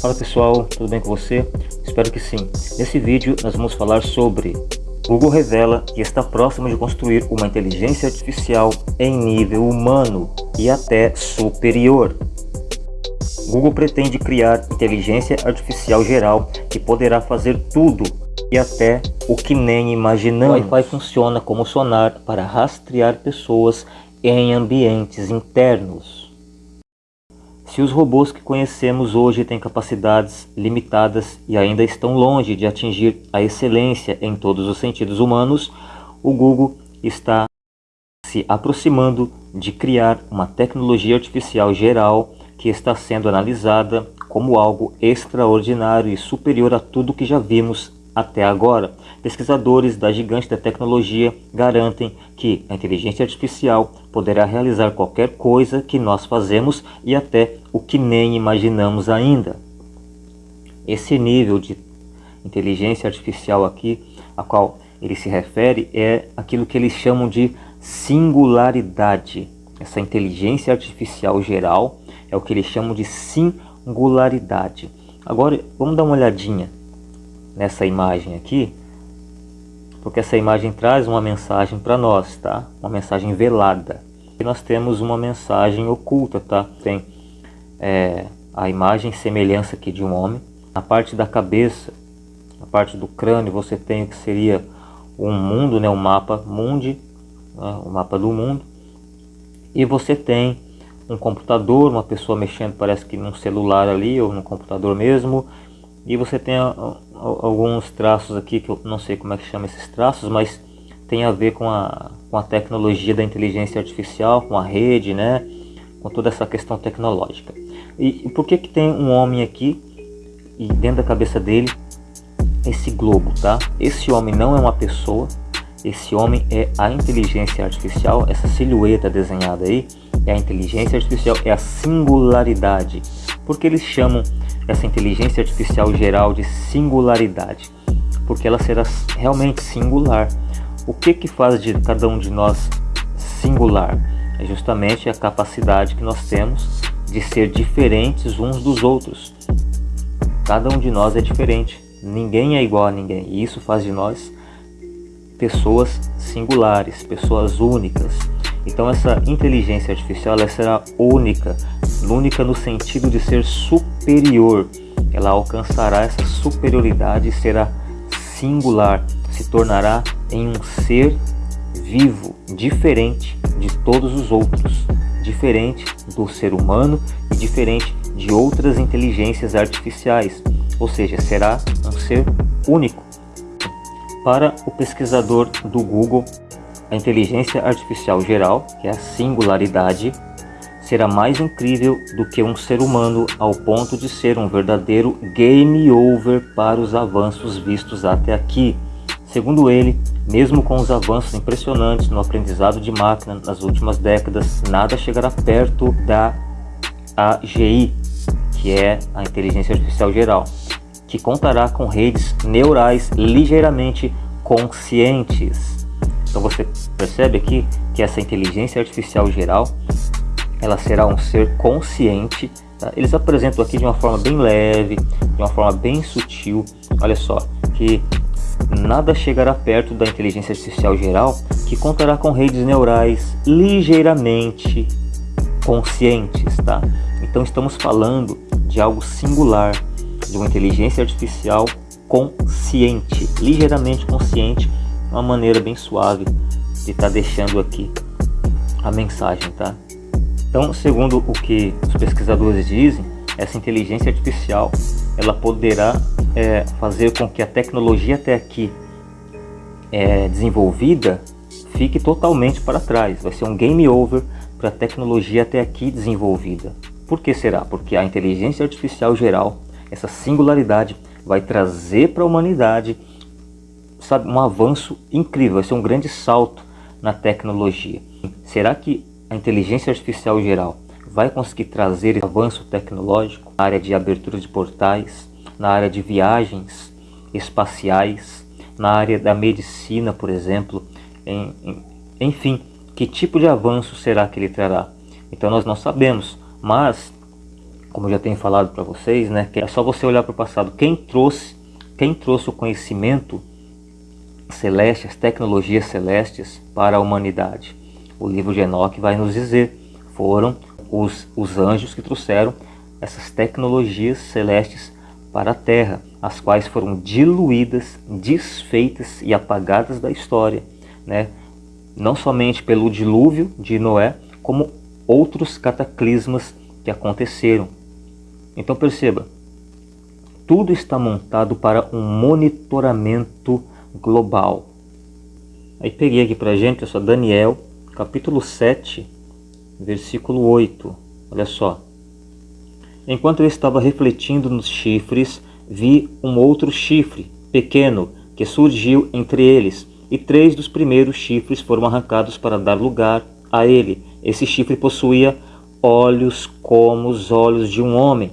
Fala pessoal, tudo bem com você? Espero que sim. Nesse vídeo nós vamos falar sobre Google revela que está próximo de construir uma inteligência artificial em nível humano e até superior. Google pretende criar inteligência artificial geral que poderá fazer tudo e até o que nem imaginamos. O Wi-Fi funciona como sonar para rastrear pessoas em ambientes internos. Se os robôs que conhecemos hoje têm capacidades limitadas e ainda estão longe de atingir a excelência em todos os sentidos humanos, o Google está se aproximando de criar uma tecnologia artificial geral que está sendo analisada como algo extraordinário e superior a tudo que já vimos até agora, pesquisadores da gigante da tecnologia garantem que a inteligência artificial poderá realizar qualquer coisa que nós fazemos e até o que nem imaginamos ainda. Esse nível de inteligência artificial aqui, a qual ele se refere, é aquilo que eles chamam de singularidade. Essa inteligência artificial geral é o que eles chamam de singularidade. Agora, vamos dar uma olhadinha nessa imagem aqui, porque essa imagem traz uma mensagem para nós, tá? Uma mensagem velada. E nós temos uma mensagem oculta, tá? Tem é, a imagem semelhança aqui de um homem. Na parte da cabeça, na parte do crânio, você tem o que seria um mundo, né? Um mapa mundi, né? o mapa do mundo. E você tem um computador, uma pessoa mexendo, parece que num celular ali, ou no computador mesmo, e você tem alguns traços aqui que eu não sei como é que chama esses traços, mas tem a ver com a, com a tecnologia da inteligência artificial, com a rede, né? Com toda essa questão tecnológica. E, e por que que tem um homem aqui e dentro da cabeça dele esse globo, tá? Esse homem não é uma pessoa, esse homem é a inteligência artificial, essa silhueta desenhada aí é a inteligência artificial, é a singularidade. Porque eles chamam essa inteligência artificial geral de singularidade, porque ela será realmente singular. O que que faz de cada um de nós singular? É justamente a capacidade que nós temos de ser diferentes uns dos outros. Cada um de nós é diferente, ninguém é igual a ninguém, e isso faz de nós pessoas singulares, pessoas únicas. Então essa inteligência artificial ela será única, única no sentido de ser superior. Ela alcançará essa superioridade e será singular, se tornará em um ser vivo, diferente de todos os outros, diferente do ser humano e diferente de outras inteligências artificiais, ou seja, será um ser único. Para o pesquisador do Google, a inteligência artificial geral, que é a singularidade, será mais incrível do que um ser humano ao ponto de ser um verdadeiro game over para os avanços vistos até aqui. Segundo ele, mesmo com os avanços impressionantes no aprendizado de máquina nas últimas décadas, nada chegará perto da AGI, que é a inteligência artificial geral, que contará com redes neurais ligeiramente conscientes então você percebe aqui que essa inteligência artificial geral, ela será um ser consciente. Tá? Eles apresentam aqui de uma forma bem leve, de uma forma bem sutil. Olha só, que nada chegará perto da inteligência artificial geral, que contará com redes neurais ligeiramente conscientes, tá? Então estamos falando de algo singular, de uma inteligência artificial consciente, ligeiramente consciente, uma maneira bem suave de estar tá deixando aqui a mensagem, tá? Então, segundo o que os pesquisadores dizem, essa inteligência artificial ela poderá é, fazer com que a tecnologia até aqui é, desenvolvida fique totalmente para trás. Vai ser um game over para a tecnologia até aqui desenvolvida. Por que será? Porque a inteligência artificial geral, essa singularidade, vai trazer para a humanidade sabe, um avanço incrível, vai ser um grande salto na tecnologia. Será que a inteligência artificial geral vai conseguir trazer avanço tecnológico na área de abertura de portais, na área de viagens espaciais, na área da medicina, por exemplo, em, em, enfim, que tipo de avanço será que ele trará? Então nós não sabemos, mas como eu já tenho falado para vocês, né, é só você olhar para o passado. Quem trouxe, quem trouxe o conhecimento celeste, as tecnologias celestes para a humanidade? O livro de Enoch vai nos dizer, foram os, os anjos que trouxeram essas tecnologias celestes para a Terra, as quais foram diluídas, desfeitas e apagadas da história, né? não somente pelo dilúvio de Noé, como outros cataclismas que aconteceram. Então perceba, tudo está montado para um monitoramento global. Aí peguei aqui para gente, é só Daniel, capítulo 7, versículo 8. Olha só. Enquanto eu estava refletindo nos chifres, vi um outro chifre, pequeno, que surgiu entre eles, e três dos primeiros chifres foram arrancados para dar lugar a ele. Esse chifre possuía olhos como os olhos de um homem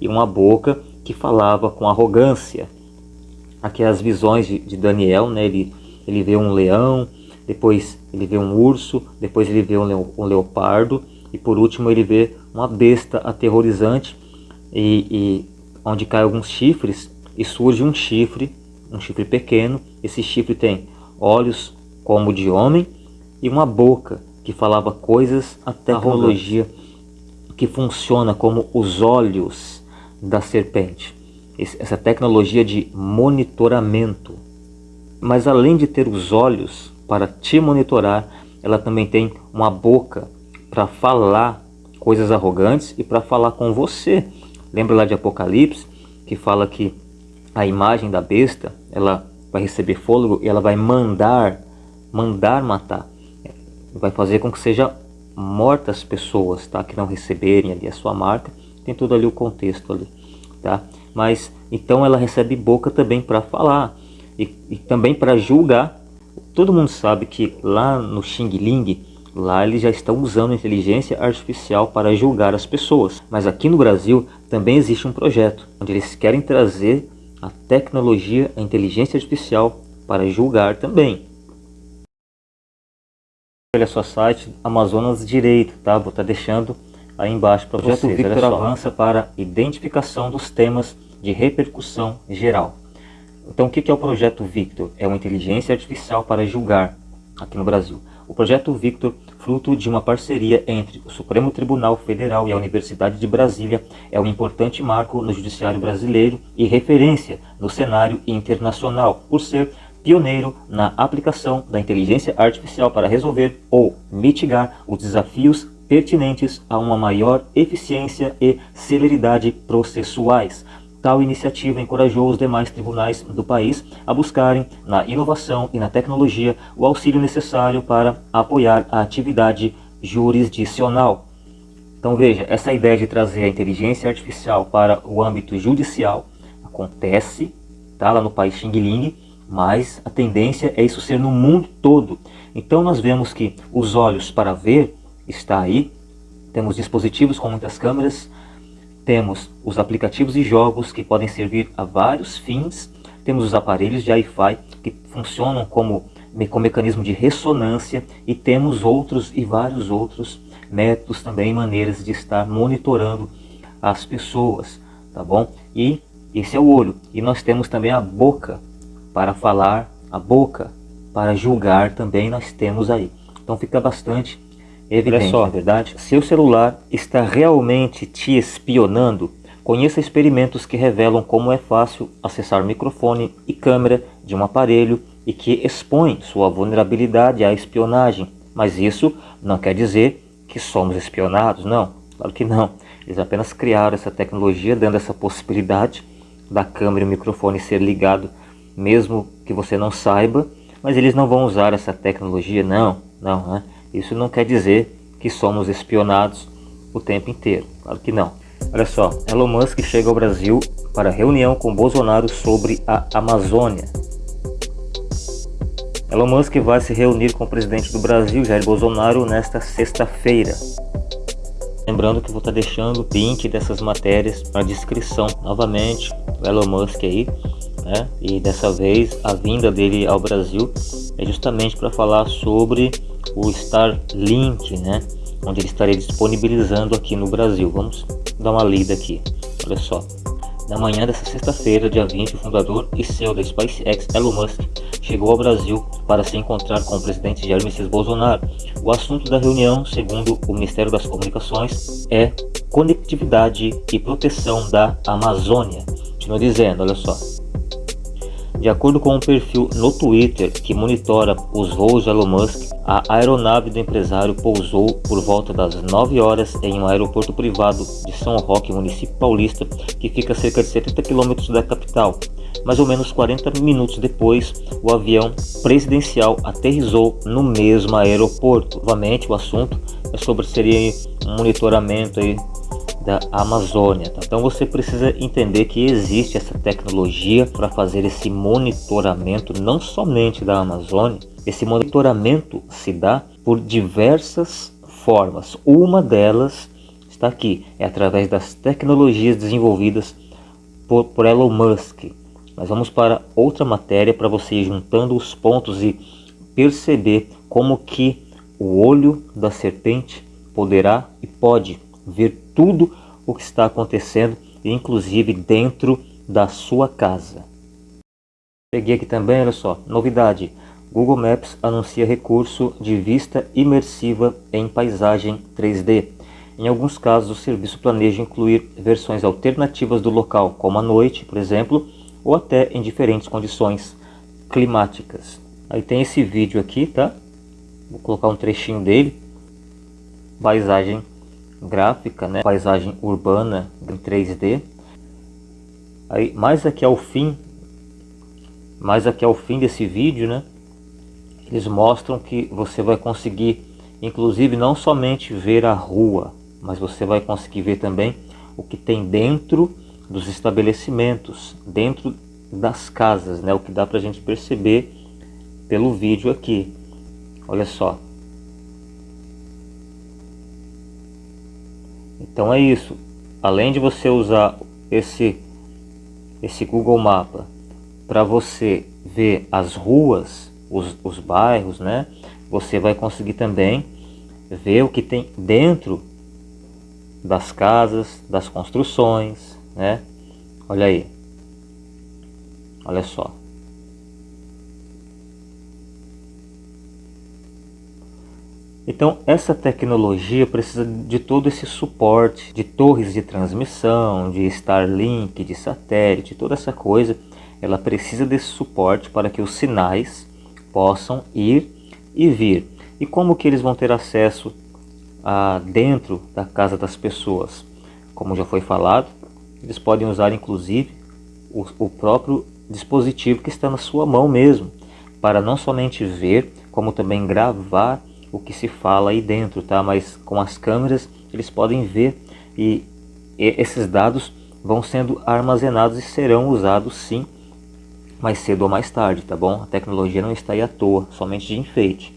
e uma boca que falava com arrogância. Aqui as visões de, Daniel, né? ele, ele vê um leão, depois ele vê um urso, depois ele vê um, leopardo e por último ele vê uma besta aterrorizante e, e onde cai alguns chifres e surge um chifre, um chifre pequeno. Esse chifre tem olhos como de homem e uma boca que falava coisas, a tecnologia que funciona como os olhos da serpente. Essa tecnologia de monitoramento. Mas além de ter os olhos para te monitorar, ela também tem uma boca para falar coisas arrogantes e para falar com você. Lembra lá de Apocalipse que fala que a imagem da besta ela vai receber fôlego e ela vai mandar, mandar matar. Vai fazer com que seja mortas pessoas, tá? Que não receberem ali a sua marca. Tem todo ali o contexto ali, tá? Mas então ela recebe boca também para falar e, e também para julgar. Todo mundo sabe que lá no Xing Ling Lá eles já estão usando inteligência artificial para julgar as pessoas. Mas aqui no Brasil também existe um projeto onde eles querem trazer a tecnologia, a inteligência artificial para julgar também. Olha só site Amazonas Direito, tá? Vou estar tá deixando aí embaixo para vocês. O projeto Victor avança para identificação dos temas de repercussão geral. Então o que é o projeto Victor? É uma inteligência artificial para julgar aqui no Brasil. O projeto Victor, fruto de uma parceria entre o Supremo Tribunal Federal e a Universidade de Brasília, é um importante marco no judiciário brasileiro e referência no cenário internacional, por ser pioneiro na aplicação da inteligência artificial para resolver ou mitigar os desafios pertinentes a uma maior eficiência e celeridade processuais, Tal iniciativa encorajou os demais tribunais do país a buscarem, na inovação e na tecnologia, o auxílio necessário para apoiar a atividade jurisdicional. Então veja, essa ideia de trazer a inteligência artificial para o âmbito judicial acontece tá, lá no país Xing Ling, mas a tendência é isso ser no mundo todo. Então nós vemos que os olhos para ver está aí, temos dispositivos com muitas câmeras, temos os aplicativos e jogos que podem servir a vários fins. Temos os aparelhos de Wi-Fi que funcionam como, com mecanismo de ressonância. E temos outros e vários outros métodos também, maneiras de estar monitorando as pessoas. Tá bom? E esse é o olho. E nós temos também a boca para falar, a boca para julgar também nós temos aí. Então fica bastante Evidente, Olha só, é verdade? Seu celular está realmente te espionando? Conheça experimentos que revelam como é fácil acessar microfone e câmera de um aparelho e que expõe sua vulnerabilidade à espionagem. Mas isso não quer dizer que somos espionados, não. Claro que não. Eles apenas criaram essa tecnologia dando essa possibilidade da câmera e o microfone ser ligado mesmo que você não saiba, mas eles não vão usar essa tecnologia, não, não, né? Isso não quer dizer que somos espionados o tempo inteiro, claro que não. Olha só, Elon Musk chega ao Brasil para reunião com Bolsonaro sobre a Amazônia. Elon Musk vai se reunir com o presidente do Brasil, Jair Bolsonaro, nesta sexta-feira. Lembrando que vou estar deixando o link dessas matérias na descrição. Novamente, o Elon Musk aí, né? E dessa vez a vinda dele ao Brasil é justamente para falar sobre o Starlink, né? Onde ele estaria disponibilizando aqui no Brasil. Vamos dar uma lida aqui. Olha só. Na manhã dessa sexta-feira, dia 20, o fundador e CEO da SpaceX, Elon Musk, chegou ao Brasil para se encontrar com o presidente Jair Messias Bolsonaro. O assunto da reunião, segundo o Ministério das Comunicações, é conectividade e proteção da Amazônia. Continua dizendo, olha só. De acordo com um perfil no Twitter que monitora os voos de Elon Musk, a aeronave do empresário pousou por volta das 9 horas em um aeroporto privado de São Roque, município paulista, que fica a cerca de 70 quilômetros da capital. Mais ou menos 40 minutos depois, o avião presidencial aterrizou no mesmo aeroporto. Novamente, o assunto é sobre seria um monitoramento aí da Amazônia. Tá? Então você precisa entender que existe essa tecnologia para fazer esse monitoramento não somente da Amazônia, esse monitoramento se dá por diversas formas. Uma delas está aqui, é através das tecnologias desenvolvidas por, por Elon Musk. Mas vamos para outra matéria para você ir juntando os pontos e perceber como que o olho da serpente poderá e pode ver tudo o que está acontecendo, inclusive dentro da sua casa. Peguei aqui também, olha só, novidade. Google Maps anuncia recurso de vista imersiva em paisagem 3D. Em alguns casos, o serviço planeja incluir versões alternativas do local, como à noite, por exemplo, ou até em diferentes condições climáticas. Aí tem esse vídeo aqui, tá? Vou colocar um trechinho dele. Paisagem gráfica, né? paisagem urbana em 3D. Aí, mais aqui ao fim, mais aqui ao fim desse vídeo, né? Eles mostram que você vai conseguir, inclusive, não somente ver a rua, mas você vai conseguir ver também o que tem dentro dos estabelecimentos, dentro das casas, né? O que dá para a gente perceber pelo vídeo aqui. Olha só, Então é isso. Além de você usar esse, esse Google Mapa para você ver as ruas, os, os bairros, né? Você vai conseguir também ver o que tem dentro das casas, das construções, né? Olha aí. Olha só. Então essa tecnologia precisa de todo esse suporte de torres de transmissão, de Starlink, de satélite, toda essa coisa. Ela precisa desse suporte para que os sinais possam ir e vir. E como que eles vão ter acesso a dentro da casa das pessoas? Como já foi falado, eles podem usar inclusive o, o próprio dispositivo que está na sua mão mesmo, para não somente ver, como também gravar o que se fala aí dentro, tá? Mas com as câmeras eles podem ver e, esses dados vão sendo armazenados e serão usados sim mais cedo ou mais tarde, tá bom? A tecnologia não está aí à toa, somente de enfeite.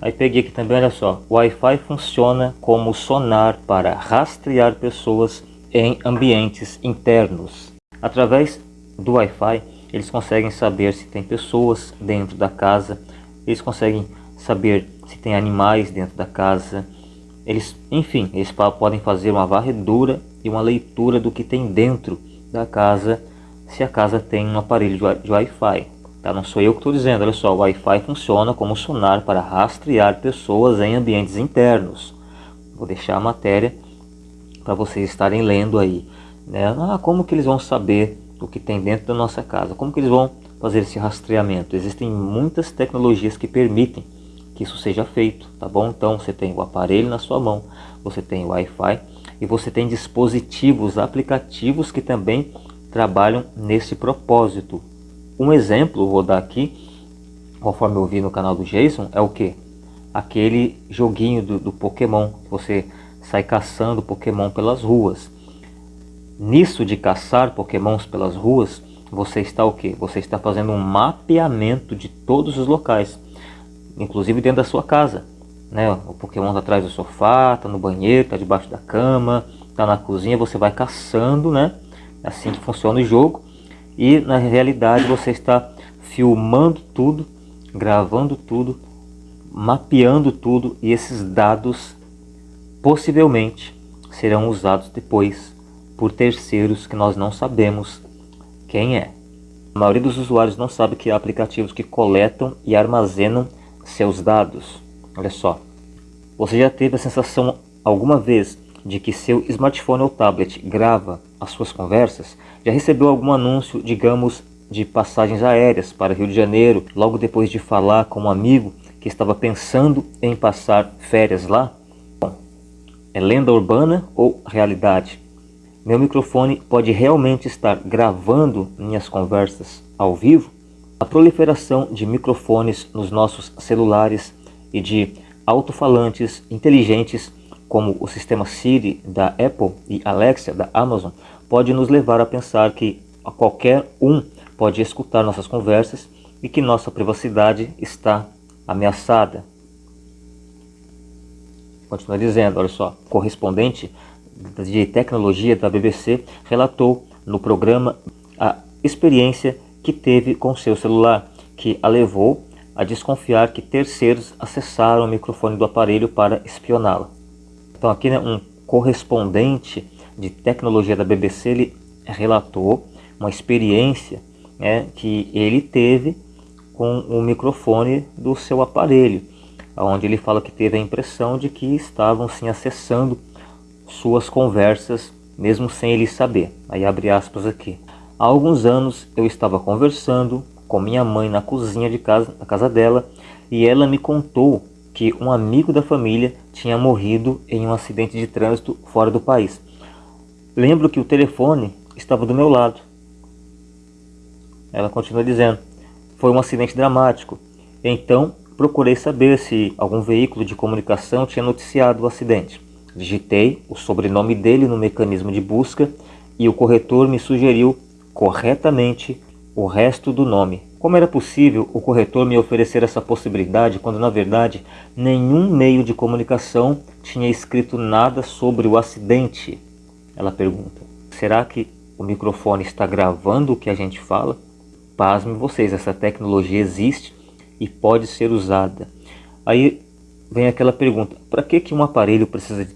Aí peguei aqui também, olha só, o Wi-Fi funciona como sonar para rastrear pessoas em ambientes internos. Através do Wi-Fi, eles conseguem saber se tem pessoas dentro da casa, eles conseguem saber se tem animais dentro da casa. Eles, enfim, eles podem fazer uma varredura e uma leitura do que tem dentro da casa, se a casa tem um aparelho de Wi-Fi. Tá? Não sou eu que estou dizendo, olha só, o Wi-Fi funciona como sonar para rastrear pessoas em ambientes internos. Vou deixar a matéria para vocês estarem lendo aí. Né? Ah, como que eles vão saber o que tem dentro da nossa casa? Como que eles vão fazer esse rastreamento? Existem muitas tecnologias que permitem que isso seja feito, tá bom? Então você tem o aparelho na sua mão, você tem Wi-Fi e você tem dispositivos, aplicativos que também trabalham nesse propósito. Um exemplo, vou dar aqui, conforme eu vi no canal do Jason, é o que? Aquele joguinho do, do Pokémon, você sai caçando Pokémon pelas ruas. Nisso de caçar Pokémons pelas ruas, você está o que? Você está fazendo um mapeamento de todos os locais inclusive dentro da sua casa. Né? O Pokémon está atrás do sofá, está no banheiro, está debaixo da cama, está na cozinha, você vai caçando, né? É assim que funciona o jogo. E na realidade você está filmando tudo, gravando tudo, mapeando tudo e esses dados possivelmente serão usados depois por terceiros que nós não sabemos quem é. A maioria dos usuários não sabe que há aplicativos que coletam e armazenam seus dados. Olha só, você já teve a sensação alguma vez de que seu smartphone ou tablet grava as suas conversas? Já recebeu algum anúncio, digamos, de passagens aéreas para Rio de Janeiro, logo depois de falar com um amigo que estava pensando em passar férias lá? Bom, é lenda urbana ou realidade? Meu microfone pode realmente estar gravando minhas conversas ao vivo? A proliferação de microfones nos nossos celulares e de alto-falantes inteligentes como o sistema Siri da Apple e Alexa da Amazon pode nos levar a pensar que qualquer um pode escutar nossas conversas e que nossa privacidade está ameaçada. Continua dizendo, olha só, correspondente de tecnologia da BBC relatou no programa a experiência que teve com seu celular, que a levou a desconfiar que terceiros acessaram o microfone do aparelho para espioná-la. Então aqui né, um correspondente de tecnologia da BBC ele relatou uma experiência né, que ele teve com o microfone do seu aparelho, onde ele fala que teve a impressão de que estavam sim acessando suas conversas mesmo sem ele saber. Aí abre aspas aqui. Há alguns anos eu estava conversando com minha mãe na cozinha de casa, na casa dela, e ela me contou que um amigo da família tinha morrido em um acidente de trânsito fora do país. Lembro que o telefone estava do meu lado. Ela continua dizendo, foi um acidente dramático. Então procurei saber se algum veículo de comunicação tinha noticiado o acidente. Digitei o sobrenome dele no mecanismo de busca e o corretor me sugeriu corretamente o resto do nome. Como era possível o corretor me oferecer essa possibilidade quando na verdade nenhum meio de comunicação tinha escrito nada sobre o acidente? Ela pergunta. Será que o microfone está gravando o que a gente fala? Pasme vocês, essa tecnologia existe e pode ser usada. Aí vem aquela pergunta, para que, que um aparelho precisa de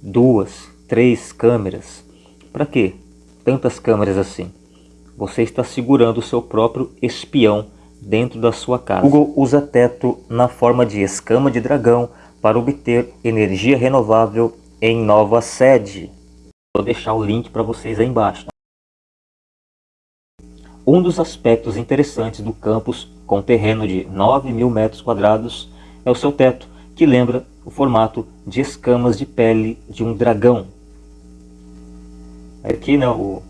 duas, três câmeras? Para que tantas câmeras assim? Você está segurando o seu próprio espião dentro da sua casa. Google usa teto na forma de escama de dragão para obter energia renovável em nova sede. Vou deixar o link para vocês aí embaixo. Um dos aspectos interessantes do campus com terreno de 9 mil metros quadrados é o seu teto, que lembra o formato de escamas de pele de um dragão. Aqui né, o,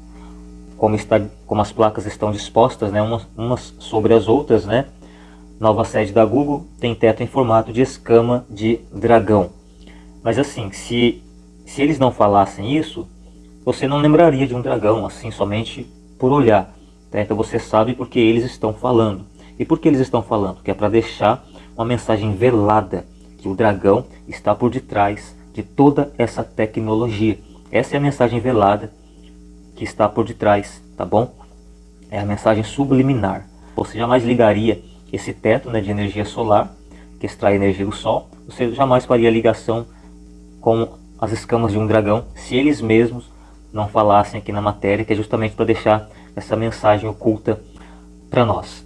como, está, como as placas estão dispostas, né, umas, umas sobre as outras, né? Nova sede da Google tem teto em formato de escama de dragão. Mas assim, se, se eles não falassem isso, você não lembraria de um dragão, assim, somente por olhar. Tá? Então você sabe porque eles estão falando. E por que eles estão falando? Que é para deixar uma mensagem velada, que o dragão está por detrás de toda essa tecnologia. Essa é a mensagem velada que está por detrás, tá bom? É a mensagem subliminar. Você jamais ligaria esse teto né, de energia solar, que extrai energia do Sol, você jamais faria ligação com as escamas de um dragão, se eles mesmos não falassem aqui na matéria, que é justamente para deixar essa mensagem oculta para nós.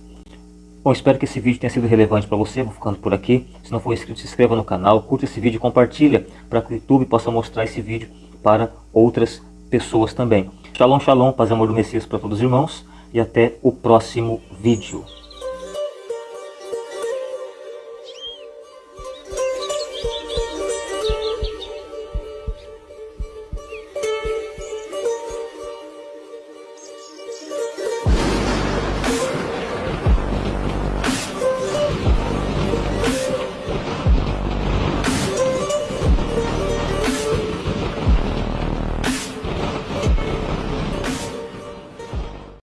Bom, espero que esse vídeo tenha sido relevante para você, vou ficando por aqui. Se não for inscrito, se inscreva no canal, curta esse vídeo e compartilha para que o YouTube possa mostrar esse vídeo para outras pessoas também. Shalom, shalom, paz e amor do Messias para todos os irmãos e até o próximo vídeo.